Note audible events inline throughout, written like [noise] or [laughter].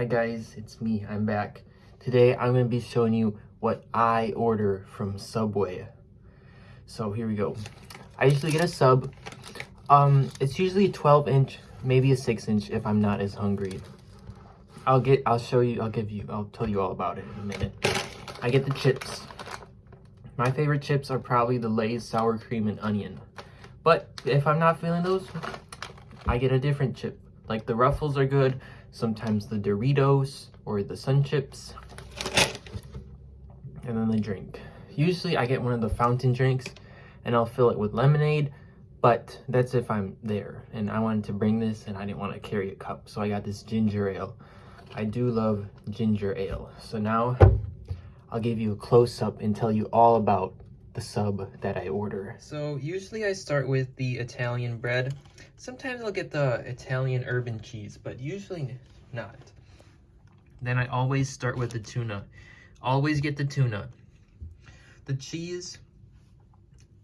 Hi guys, it's me, I'm back. Today I'm going to be showing you what I order from Subway. So here we go. I usually get a sub. Um, it's usually a 12 inch, maybe a 6 inch if I'm not as hungry. I'll get, I'll show you, I'll give you, I'll tell you all about it in a minute. I get the chips. My favorite chips are probably the Lay's sour cream and onion. But if I'm not feeling those, I get a different chip. Like the Ruffles are good, sometimes the Doritos or the Sun Chips. And then the drink. Usually I get one of the fountain drinks and I'll fill it with lemonade, but that's if I'm there. And I wanted to bring this and I didn't want to carry a cup, so I got this ginger ale. I do love ginger ale. So now I'll give you a close-up and tell you all about the sub that I order. So usually I start with the Italian bread. Sometimes I'll get the Italian herbs and cheese, but usually not. Then I always start with the tuna. Always get the tuna. The cheese,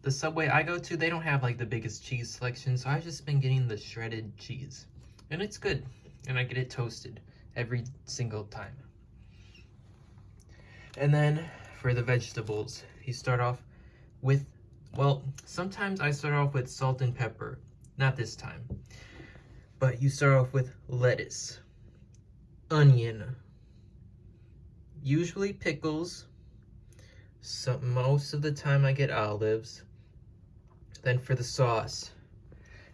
the Subway I go to, they don't have like the biggest cheese selection, so I've just been getting the shredded cheese. And it's good, and I get it toasted every single time. And then for the vegetables, you start off with, well, sometimes I start off with salt and pepper. Not this time. But you start off with lettuce, onion, usually pickles. So most of the time I get olives. Then for the sauce,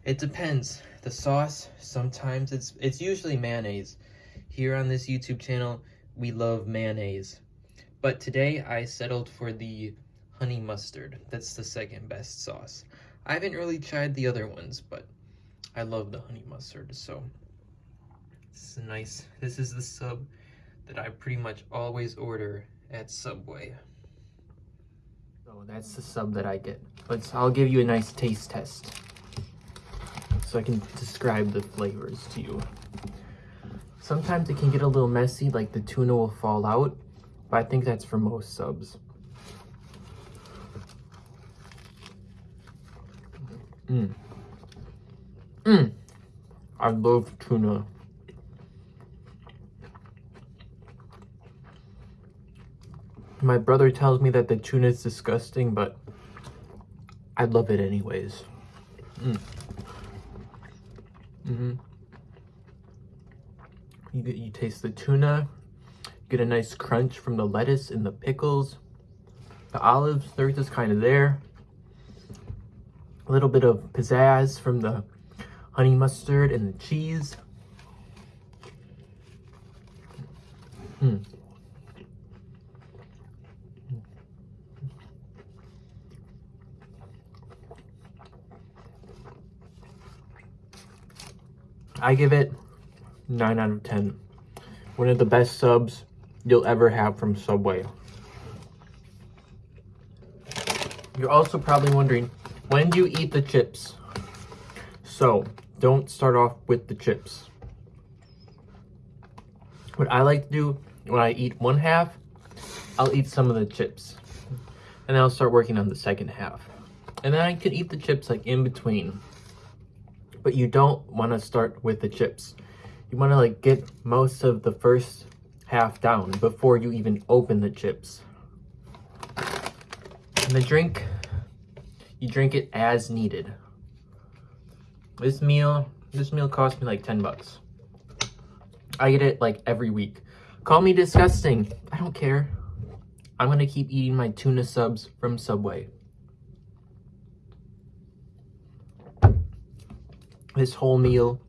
it depends. The sauce, sometimes it's it's usually mayonnaise. Here on this YouTube channel, we love mayonnaise. But today I settled for the honey mustard. That's the second best sauce. I haven't really tried the other ones, but I love the honey mustard, so this is nice. This is the sub that I pretty much always order at Subway. So that's the sub that I get. Let's, I'll give you a nice taste test so I can describe the flavors to you. Sometimes it can get a little messy, like the tuna will fall out, but I think that's for most subs. Mmm. Mmm. I love tuna. My brother tells me that the tuna is disgusting, but I love it anyways. Mm. Mm -hmm. You get you taste the tuna, You get a nice crunch from the lettuce and the pickles. The olives, they're just kind of there a little bit of pizzazz from the honey mustard and the cheese. Hmm. I give it 9 out of 10. One of the best subs you'll ever have from Subway. You're also probably wondering, when do you eat the chips? So, don't start off with the chips. What I like to do when I eat one half, I'll eat some of the chips. And then I'll start working on the second half. And then I can eat the chips like in between. But you don't want to start with the chips. You want to like get most of the first half down before you even open the chips. And the drink, you drink it as needed. This meal, this meal cost me like 10 bucks. I get it like every week. Call me disgusting. I don't care. I'm gonna keep eating my tuna subs from Subway. This whole meal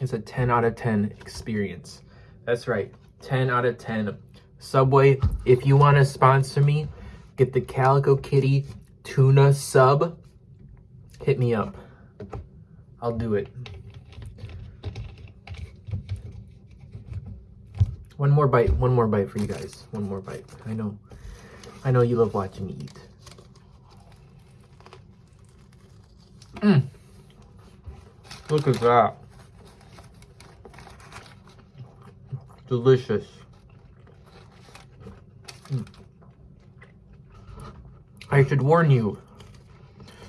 is a 10 out of 10 experience. That's right, 10 out of 10. Subway, if you wanna sponsor me, get the Calico Kitty tuna sub, hit me up. I'll do it. One more bite, one more bite for you guys. One more bite. I know, I know you love watching me eat. Mmm. Look at that. Delicious. I should warn you,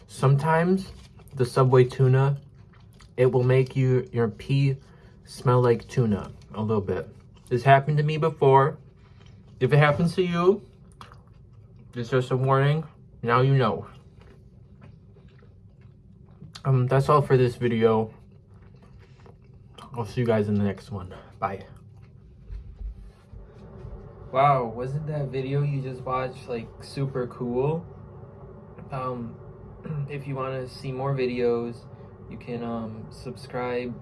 sometimes the Subway tuna, it will make you your pee smell like tuna a little bit. This happened to me before. If it happens to you, it's just a warning. Now you know. Um, that's all for this video. I'll see you guys in the next one. Bye. Wow, wasn't that video you just watched like super cool? Um, [clears throat] if you want to see more videos, you can um, subscribe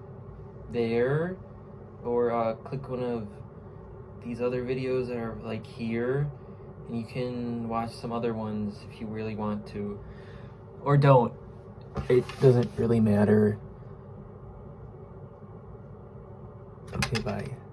there or uh, click one of these other videos that are like here and you can watch some other ones if you really want to or don't. It doesn't really matter. Okay bye